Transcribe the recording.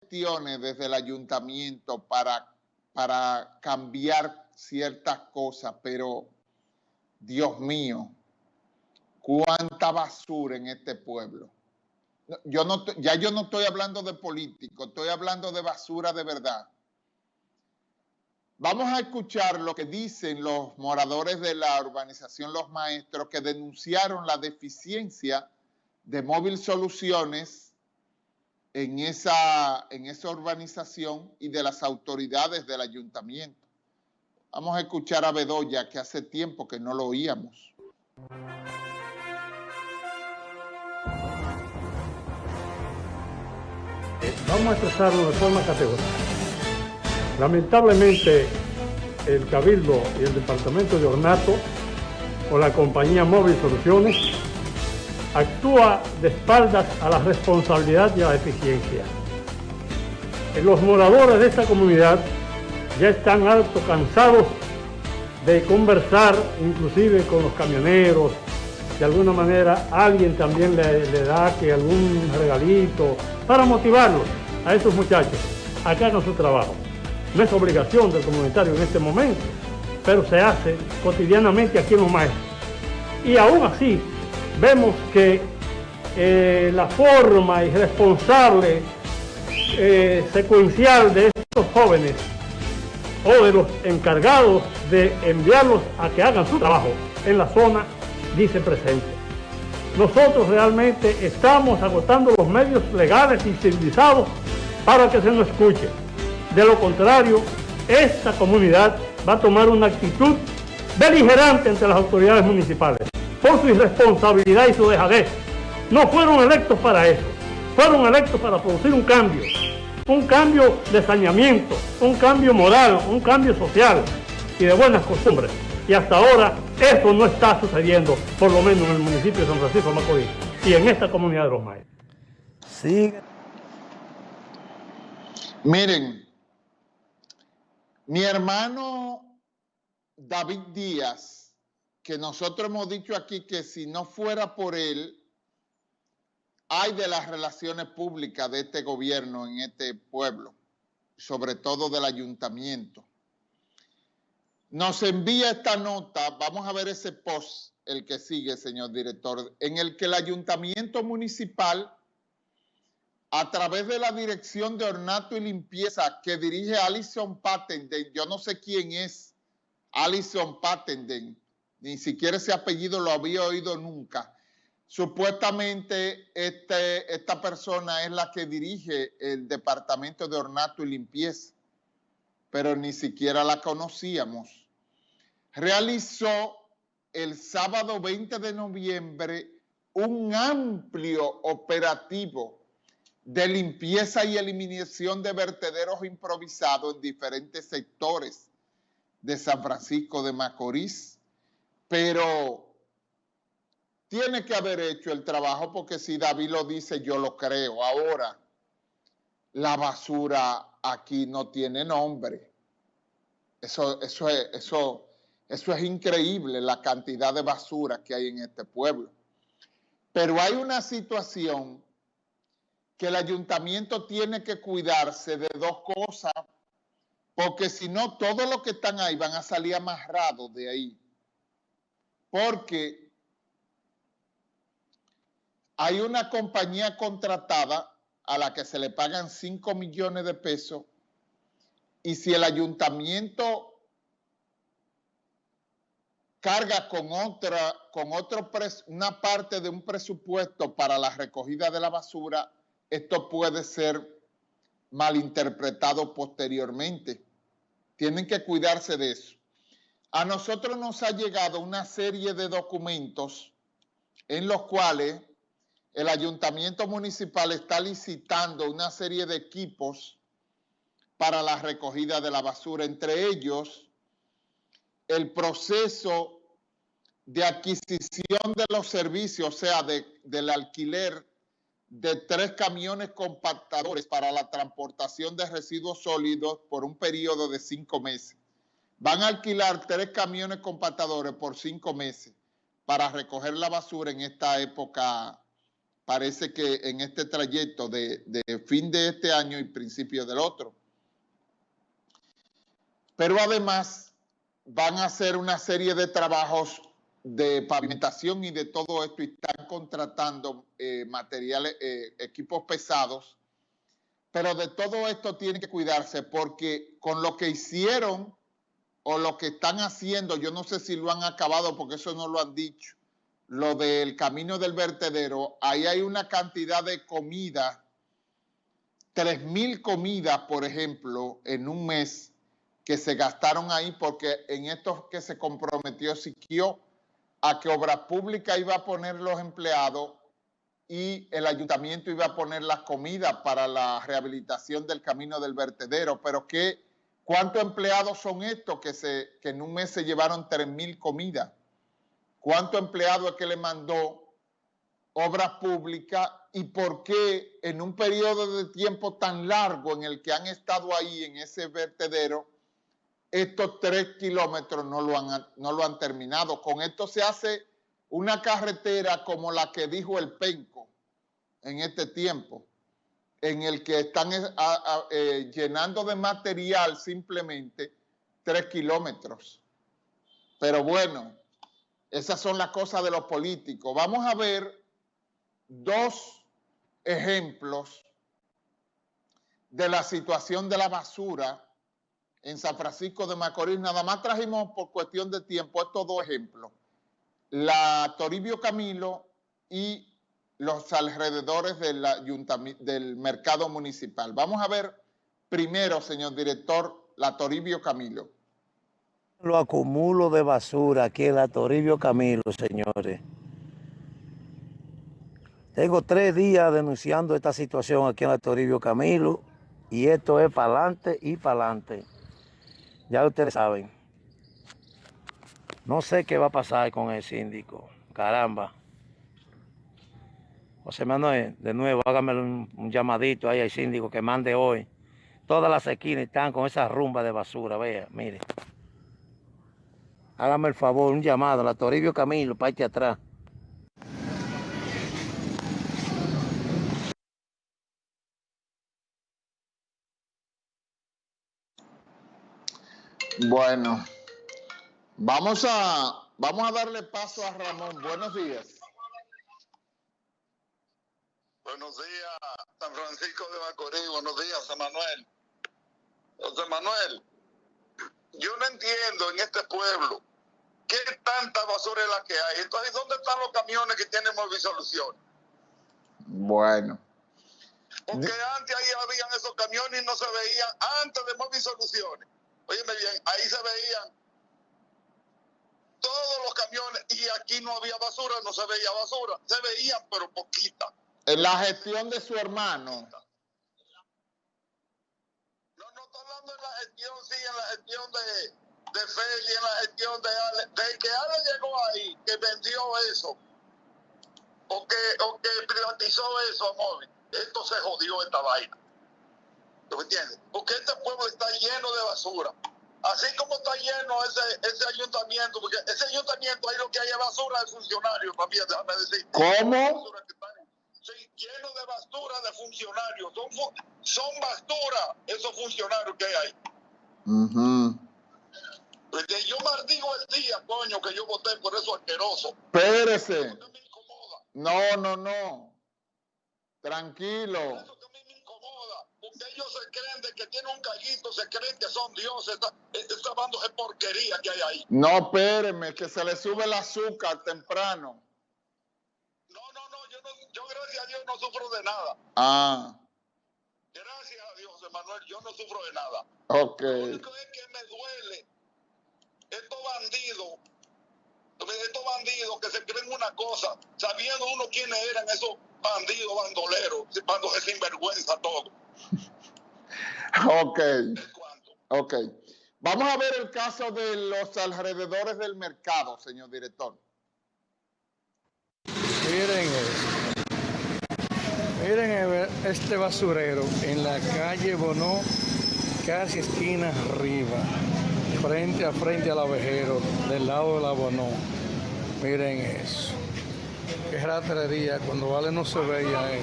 gestiones desde el ayuntamiento para, para cambiar ciertas cosas, pero Dios mío, cuánta basura en este pueblo. Yo no, ya yo no estoy hablando de político, estoy hablando de basura de verdad. Vamos a escuchar lo que dicen los moradores de la urbanización Los Maestros que denunciaron la deficiencia de Móvil Soluciones en esa, en esa urbanización y de las autoridades del ayuntamiento. Vamos a escuchar a Bedoya, que hace tiempo que no lo oíamos. Vamos a expresarlo de forma categórica. Lamentablemente, el Cabildo y el Departamento de Ornato o la compañía Móvil Soluciones actúa de espaldas a la responsabilidad y a la eficiencia. Los moradores de esta comunidad ya están alto cansados de conversar inclusive con los camioneros, de alguna manera alguien también le, da que algún regalito para motivarlos a esos muchachos a que hagan su trabajo. No es obligación del comunitario en este momento, pero se hace cotidianamente aquí en maestros. Y aún así, vemos que eh, la forma irresponsable, eh, secuencial de estos jóvenes o de los encargados de enviarlos a que hagan su trabajo en la zona, dice presente. Nosotros realmente estamos agotando los medios legales y civilizados para que se nos escuche. De lo contrario, esta comunidad va a tomar una actitud beligerante entre las autoridades municipales por su irresponsabilidad y su dejadez. No fueron electos para eso, fueron electos para producir un cambio, un cambio de saneamiento, un cambio moral, un cambio social y de buenas costumbres. Y hasta ahora eso no está sucediendo, por lo menos en el municipio de San Francisco de Macorís y en esta comunidad de los maestros. Sí. Miren, mi hermano David Díaz, que nosotros hemos dicho aquí que si no fuera por él, hay de las relaciones públicas de este gobierno en este pueblo, sobre todo del ayuntamiento. Nos envía esta nota, vamos a ver ese post, el que sigue, señor director, en el que el ayuntamiento municipal, a través de la dirección de ornato y limpieza que dirige Alison Patenden, yo no sé quién es Alison Patenden, ni siquiera ese apellido lo había oído nunca, Supuestamente este, esta persona es la que dirige el departamento de ornato y limpieza, pero ni siquiera la conocíamos. Realizó el sábado 20 de noviembre un amplio operativo de limpieza y eliminación de vertederos improvisados en diferentes sectores de San Francisco de Macorís, pero tiene que haber hecho el trabajo porque si David lo dice, yo lo creo. Ahora, la basura aquí no tiene nombre. Eso, eso, es, eso, eso es increíble, la cantidad de basura que hay en este pueblo. Pero hay una situación que el ayuntamiento tiene que cuidarse de dos cosas, porque si no, todos los que están ahí van a salir amarrados de ahí. Porque hay una compañía contratada a la que se le pagan 5 millones de pesos y si el ayuntamiento carga con otra, con otro una parte de un presupuesto para la recogida de la basura, esto puede ser malinterpretado posteriormente. Tienen que cuidarse de eso. A nosotros nos ha llegado una serie de documentos en los cuales el ayuntamiento municipal está licitando una serie de equipos para la recogida de la basura, entre ellos el proceso de adquisición de los servicios, o sea, del alquiler de tres camiones compactadores para la transportación de residuos sólidos por un periodo de cinco meses. Van a alquilar tres camiones compactadores por cinco meses para recoger la basura en esta época parece que en este trayecto de, fin de este año y principio del otro. Pero además van a hacer una serie de trabajos de pavimentación y de todo esto y están contratando eh, materiales, eh, equipos pesados. Pero de todo esto tienen que cuidarse porque con lo que hicieron o lo que están haciendo, yo no sé si lo han acabado porque eso no lo han dicho, lo del camino del vertedero, ahí hay una cantidad de comida, tres mil comidas, por ejemplo, en un mes que se gastaron ahí porque en esto que se comprometió Siquio a que Obra Pública iba a poner los empleados y el ayuntamiento iba a poner las comidas para la rehabilitación del camino del vertedero, pero ¿qué, ¿cuántos empleados son estos que, en un mes se llevaron tres mil comidas? cuánto empleado es que le mandó obras públicas y por qué en un periodo de tiempo tan largo en el que han estado ahí en ese vertedero, estos tres kilómetros no lo han, no lo han terminado. Con esto se hace una carretera como la que dijo el Penco en este tiempo, en el que están eh, llenando de material simplemente tres kilómetros. Pero bueno, esas son las cosas de los políticos. Vamos a ver dos ejemplos de la situación de la basura en San Francisco de Macorís. Nada más trajimos por cuestión de tiempo estos dos ejemplos. La Toribio Camilo y los alrededores del, mercado municipal. Vamos a ver primero, señor director, la Toribio Camilo. Lo acumulo de basura aquí en la Toribio Camilo, señores. Tengo tres días denunciando esta situación aquí en la Toribio Camilo y esto es para adelante y para adelante. Ya ustedes saben. No sé qué va a pasar con el síndico. Caramba. José Manuel, de nuevo, hágame un, llamadito ahí al síndico que mande hoy. Todas las esquinas están con esa rumba de basura, vea, mire. Hágame el favor, un llamado la Toribio Camilo, aquí atrás. Bueno, vamos a, vamos a darle paso a Ramón. Buenos días. Buenos días, San Francisco de Macorís. Buenos días, San Manuel. José Manuel, yo no entiendo en este pueblo ¿Qué tanta basura es la que hay? Entonces, ¿dónde están los camiones que tienen Movisolución? Bueno. Porque antes ahí habían esos camiones y no se veían, antes de Movisoluciones. Óyeme bien, ahí se veían todos los camiones y aquí no había basura, no se veía basura. Se veían, pero poquita. En la gestión de su hermano. No, no estoy hablando en la gestión, sí, en la gestión de, de Feli en la gestión de Ale, de que Ale llegó ahí, que vendió eso, o que, o que privatizó eso, amor, esto se jodió esta vaina. ¿Tú me entiendes? Porque este pueblo está lleno de basura. Así como está lleno ese, ese ayuntamiento, porque ese ayuntamiento ahí lo que hay es basura de funcionarios también, déjame decir. ¿Cómo? Sí, lleno de basura de funcionarios. Son, son basura esos funcionarios que hay. Uh porque yo maldigo el día, coño, que yo voté por eso asqueroso. Espérese. No, no, no. Tranquilo. Eso que a mí me incomoda. Porque ellos se creen de que tienen un gallito, se creen que son dioses. Esta, esta banda de porquería que hay ahí. No, espéreme, que se le sube el azúcar temprano. Yo, gracias a Dios no sufro de nada. Ah. Gracias a Dios, Emanuel, yo no sufro de nada. Ok. Lo único es que me duele estos bandidos, estos bandidos que se creen una cosa, sabiendo uno quiénes eran esos bandidos bandoleros, cuando se sinvergüenza todo. ok. Ok. Vamos a ver el caso de los alrededores del mercado, señor director. Miren, miren este basurero en la calle Bonó, casi esquina arriba frente a frente al abejero, del lado del abonó. Miren eso. Qué ratería cuando Vale no se veía. Eh.